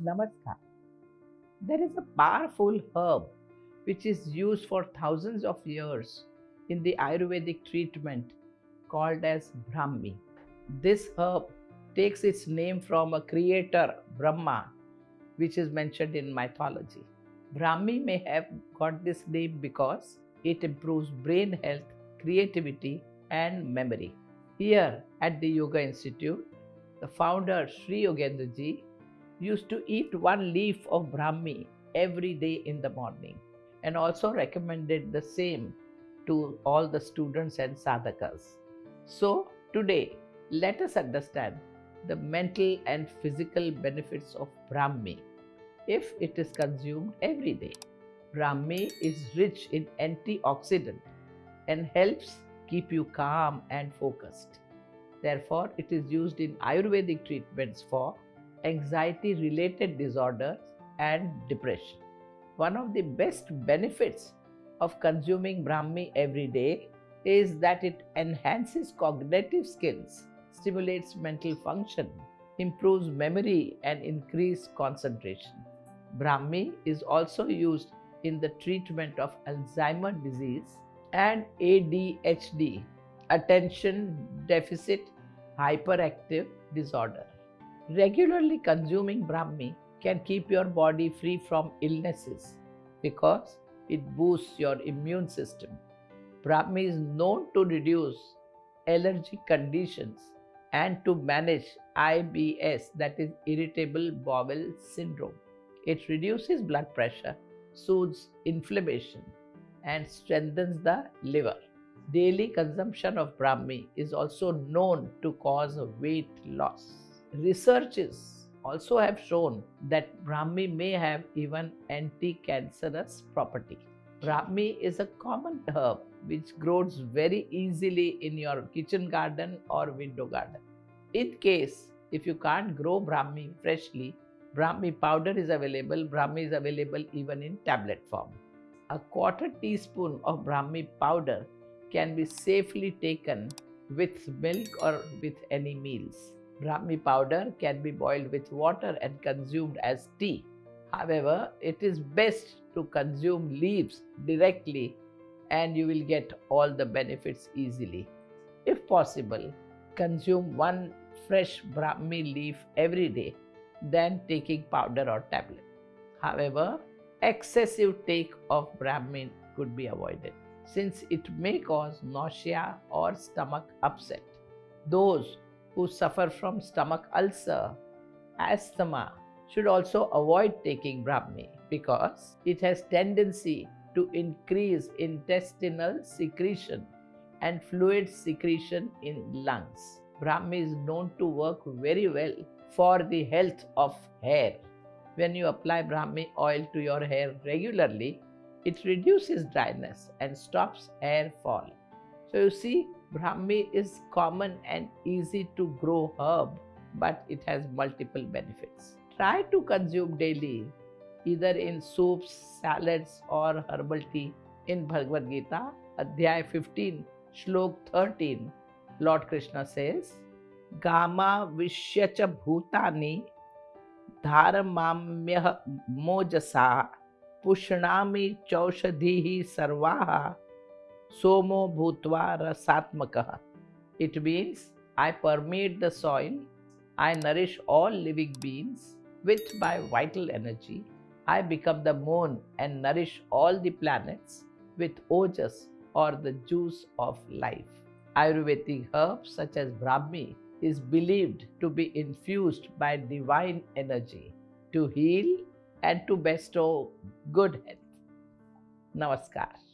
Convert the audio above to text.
Namaskar. There is a powerful herb which is used for thousands of years in the Ayurvedic treatment called as Brahmi. This herb takes its name from a creator, Brahma, which is mentioned in mythology. Brahmi may have got this name because it improves brain health, creativity, and memory. Here at the Yoga Institute, the founder Sri Yogendra ji used to eat one leaf of Brahmi every day in the morning and also recommended the same to all the students and sadhakas. So, today, let us understand the mental and physical benefits of Brahmi if it is consumed every day. Brahmi is rich in antioxidant and helps keep you calm and focused. Therefore, it is used in Ayurvedic treatments for anxiety related disorders and depression. One of the best benefits of consuming Brahmi every day is that it enhances cognitive skills, stimulates mental function, improves memory, and increases concentration. Brahmi is also used in the treatment of Alzheimer's disease and ADHD, attention deficit hyperactive disorder. Regularly consuming Brahmi can keep your body free from illnesses because it boosts your immune system. Brahmi is known to reduce allergic conditions and to manage IBS, that is irritable bowel syndrome. It reduces blood pressure, soothes inflammation, and strengthens the liver. Daily consumption of Brahmi is also known to cause weight loss. Researches also have shown that Brahmi may have even anti-cancerous property. Brahmi is a common herb which grows very easily in your kitchen garden or window garden. In case if you can't grow Brahmi freshly, Brahmi powder is available. Brahmi is available even in tablet form. A quarter teaspoon of Brahmi powder can be safely taken with milk or with any meals. Brahmi powder can be boiled with water and consumed as tea. However, it is best to consume leaves directly and you will get all the benefits easily. If possible, consume one fresh Brahmi leaf every day, than taking powder or tablet. However, excessive take of Brahmi could be avoided since it may cause nausea or stomach upset. Those who suffer from stomach ulcer, asthma should also avoid taking Brahmi because it has tendency to increase intestinal secretion and fluid secretion in lungs. Brahmi is known to work very well for the health of hair. When you apply Brahmi oil to your hair regularly, it reduces dryness and stops hair fall. So you see, Brahmi is common and easy to grow herb, but it has multiple benefits. Try to consume daily, either in soups, salads, or herbal tea. In Bhagavad Gita, Adhyay 15, Shlok 13, Lord Krishna says, Gama Vishyacha Bhutani Dharmamyah Mojasa Pushnami Chaushadhihi Sarvaha Somo Bhutva Rasatmakaha. It means I permeate the soil, I nourish all living beings with my vital energy. I become the moon and nourish all the planets with ojas or the juice of life. Ayurvedic herbs such as Brahmi is believed to be infused by divine energy to heal and to bestow good health. Namaskar.